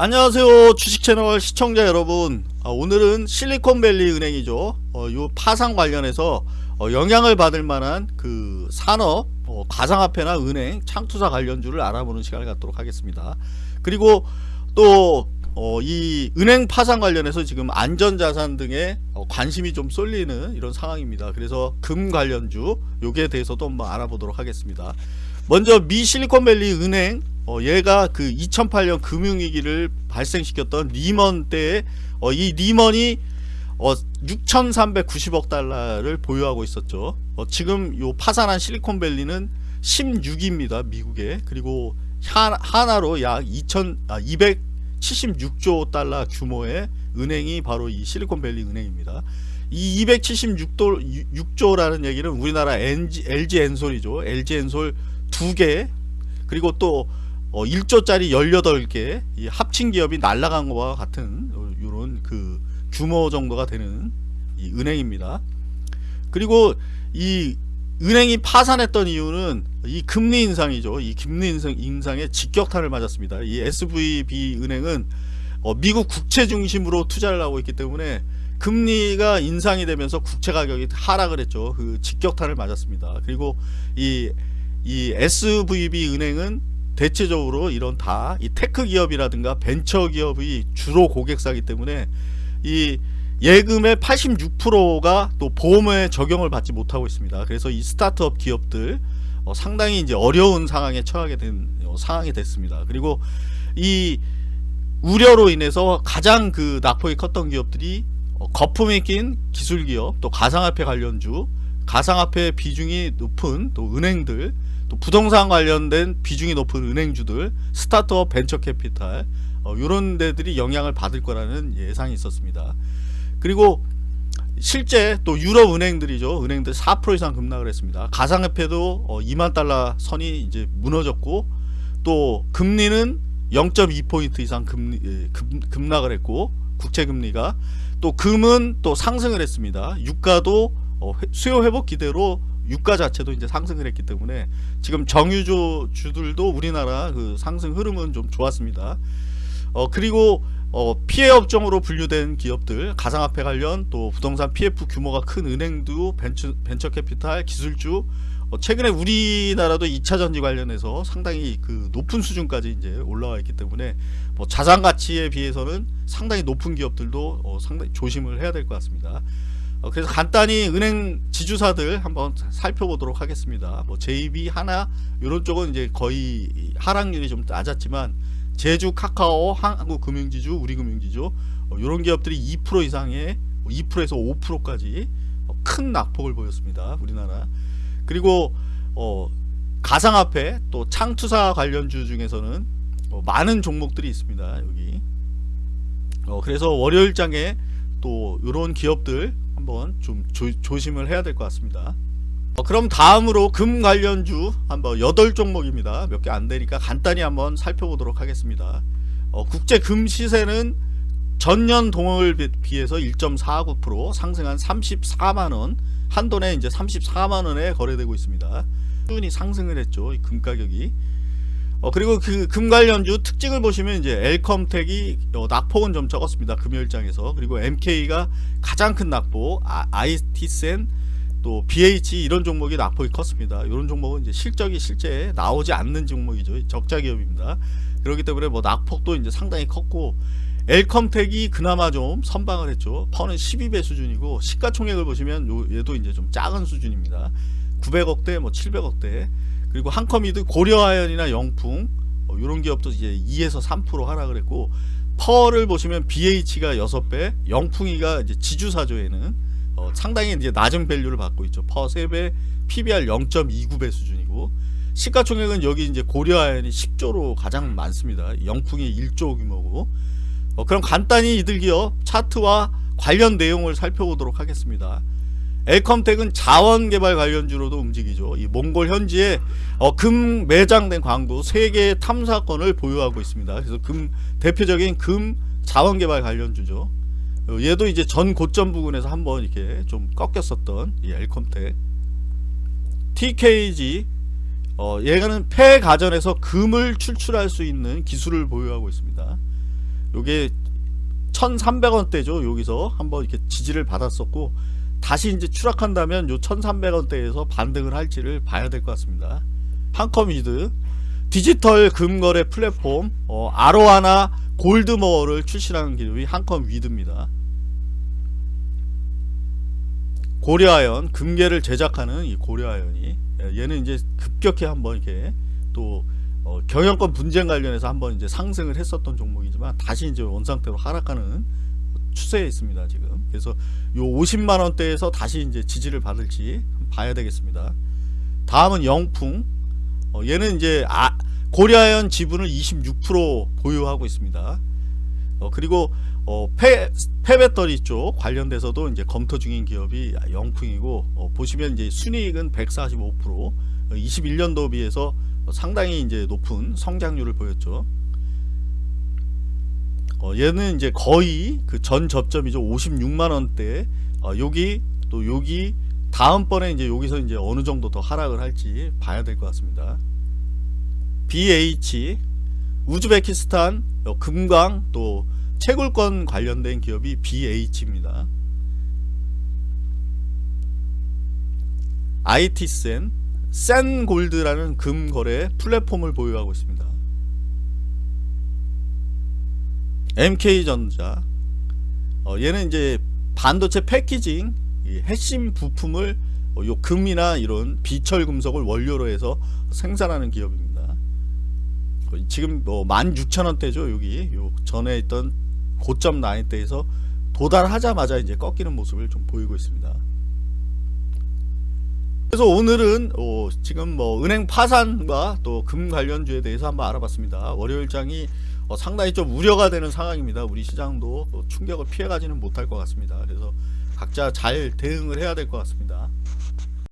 안녕하세요 주식채널 시청자 여러분 아, 오늘은 실리콘밸리 은행이죠 어, 요 파산 관련해서 어, 영향을 받을 만한 그 산업 어, 가상화폐나 은행 창투사 관련주를 알아보는 시간을 갖도록 하겠습니다 그리고 또 어, 이 은행 파산 관련해서 지금 안전자산 등에 어, 관심이 좀 쏠리는 이런 상황입니다. 그래서 금 관련주 요기에 대해서도 한번 알아보도록 하겠습니다. 먼저 미 실리콘밸리 은행 어, 얘가 그 2008년 금융위기를 발생시켰던 리먼 때에 어, 이 리먼이 어, 6,390억 달러를 보유하고 있었죠. 어, 지금 요 파산한 실리콘밸리는 16위입니다. 미국에. 그리고 하, 한화로 약 2,000, 아, 276조 달러 규모의 은행이 바로 이 실리콘밸리 은행입니다. 이 276조 6조라는 얘기는 우리나라 LG, LG 엔솔이죠. LG 엔솔 두 개 그리고 또 어, 1조짜리 18개 이 합친 기업이 날라간 것과 같은 이런 그 규모 정도가 되는 이 은행입니다. 그리고 이 은행이 파산했던 이유는 이 금리 인상이죠. 이 금리 인상, 인상 에 직격탄을 맞았습니다. 이 SVB 은행은 어, 미국 국채 중심으로 투자를 하고 있기 때문에 금리가 인상이 되면서 국채 가격이 하락을 했죠. 그 직격탄을 맞았습니다. 그리고 이, 이 SVB 은행은 대체적으로 이런 다 이 tech 기업이라든가 벤처 기업이 주로 고객사기 때문에 이 예금의 86%가 또 보험에 적용을 받지 못하고 있습니다. 그래서 이 스타트업 기업들 어, 상당히 이제 어려운 상황에 처하게 된 어, 상황이 됐습니다. 그리고 이 우려로 인해서 가장 그 낙폭이 컸던 기업들이 어, 거품이 낀 기술 기업, 또 가상화폐 관련주, 가상화폐 비중이 높은 또 은행들, 또 부동산 관련된 비중이 높은 은행주들, 스타트업 벤처 캐피탈 어, 이런 데들이 영향을 받을 거라는 예상이 있었습니다. 그리고 실제 또 유럽 은행들이죠. 은행들 4% 이상 급락을 했습니다. 가상화폐도 어 2만 달러 선이 이제 무너졌고 또 금리는 0.2포인트 이상 금리, 예, 급, 급락을 했고 국채 금리가 또 금은 또 상승을 했습니다. 유가도 어 수요 회복 기대로 유가 자체도 이제 상승을 했기 때문에 지금 정유주 주들도 우리나라 그 상승 흐름은 좀 좋았습니다. 어 그리고 어, 피해 업종으로 분류된 기업들 가상화폐 관련 또 부동산 PF 규모가 큰 은행도 벤처, 벤처 캐피탈 기술주 어, 최근에 우리나라도 2차 전지 관련해서 상당히 그 높은 수준까지 이제 올라와 있기 때문에 뭐 자산 가치에 비해서는 상당히 높은 기업들도 어, 상당히 조심을 해야 될 것 같습니다. 어, 그래서 간단히 은행 지주사들 한번 살펴보도록 하겠습니다. 뭐 JB 하나 이런 쪽은 이제 거의 하락률이 좀 낮았지만 제주, 카카오, 한국금융지주, 우리금융지주 이런 어, 기업들이 2% 이상의 2%에서 5%까지 어, 큰 낙폭을 보였습니다. 우리나라. 그리고 어, 가상화폐 또 창투사 관련주 중에서는 어, 많은 종목들이 있습니다. 여기. 어, 그래서 월요일장에 또 이런 기업들 한번 좀 조, 조심을 해야 될 것 같습니다. 어, 그럼 다음으로 금 관련주 한번 8종목입니다. 몇 개 안되니까 간단히 한번 살펴보도록 하겠습니다. 어, 국제 금 시세는 전년 동월 비해서 1.49% 상승한 34만원 한돈에 이제 34만원에 거래되고 있습니다. 꾸준히 상승을 했죠. 금 가격이. 어, 그리고 그 금 관련주 특징을 보시면 이제 엘컴텍이 어, 낙폭은 좀 적었습니다. 금요일장에서. 그리고 MK가 가장 큰 낙폭, 아, IT센 또 BH 이런 종목이 낙폭이 컸습니다. 이런 종목은 이제 실적이 실제 나오지 않는 종목이죠. 적자 기업입니다. 그렇기 때문에 뭐 낙폭도 이제 상당히 컸고 엘컴텍이 그나마 좀 선방을 했죠. 퍼는 12배 수준이고 시가총액을 보시면 요, 얘도 이제 좀 작은 수준입니다. 900억대 뭐 700억대 그리고 한컴이도 고려아연이나 영풍 어, 이런 기업도 이제 2에서 3% 하락을 했고 퍼를 보시면 BH가 6배 영풍이가 이제 지주사조에는 어, 상당히 이제 낮은 밸류를 받고 있죠. 퍼 3배, PBR 0.29배 수준이고 시가총액은 여기 이제 고려아연이 10조로 가장 많습니다. 영풍이 1조 규모고 어, 그럼 간단히 이들 기업 차트와 관련 내용을 살펴보도록 하겠습니다. 엘컴텍은 자원개발 관련주로도 움직이죠. 이 몽골 현지에 어, 금 매장된 광도 3개의 탐사권을 보유하고 있습니다. 그래서 금 대표적인 금 자원개발 관련주죠. 어, 얘도 이제 전 고점 부근에서 한번 이렇게 좀 꺾였었던 이 엘컴텍 TKG 어, 얘가는 폐 가전에서 금을 출출할 수 있는 기술을 보유하고 있습니다. 요게 1300원대죠 여기서 한번 이렇게 지지를 받았었고 다시 이제 추락한다면 요 1300원대에서 반등을 할지를 봐야 될 것 같습니다. 한컴위드 디지털 금거래 플랫폼 어, 아로하나 골드모어를 출시하는 기업이 한컴위드입니다. 고려아연 금괴를 제작하는 이 고려아연이 예, 얘는 이제 급격히 한번 이렇게 또 어, 경영권 분쟁 관련해서 한번 이제 상승을 했었던 종목이지만 다시 이제 원상태로 하락하는 추세에 있습니다 지금. 그래서 요 50만 원대에서 다시 이제 지지를 받을지 봐야 되겠습니다. 다음은 영풍. 어, 얘는 이제 아, 고려아연 지분을 26% 보유하고 있습니다. 어, 그리고 어, 폐, 폐배터리 쪽 관련돼서도 이제 검토 중인 기업이 영풍이고 어, 보시면 이제 순이익은 145% 어, 21년도 비해서 상당히 이제 높은 성장률을 보였죠. 어, 얘는 이제 거의 그 전 접점이죠. 56만 원대. 어, 여기 또 여기 다음번에 이제 여기서 이제 어느 정도 더 하락을 할지 봐야 될 것 같습니다. BH 우즈베키스탄 어, 금강 또 채굴권 관련된 기업이 BH입니다. IT센 센골드라는 금거래 플랫폼을 보유하고 있습니다. MK전자 어, 얘는 이제 반도체 패키징 이 핵심 부품을 어, 요 금이나 이런 비철 금속을 원료로 해서 생산하는 기업입니다. 어, 지금 뭐 16,000원대죠 여기 요 전에 있던 고점 라인대에서 도달하자마자 이제 꺾이는 모습을 좀 보이고 있습니다. 그래서 오늘은 어, 지금 뭐 은행 파산과 또 금 관련주에 대해서 한번 알아봤습니다. 월요일장이 어, 상당히 좀 우려가 되는 상황입니다. 우리 시장도 또 충격을 피해가지는 못할 것 같습니다. 그래서 각자 잘 대응을 해야 될 것 같습니다.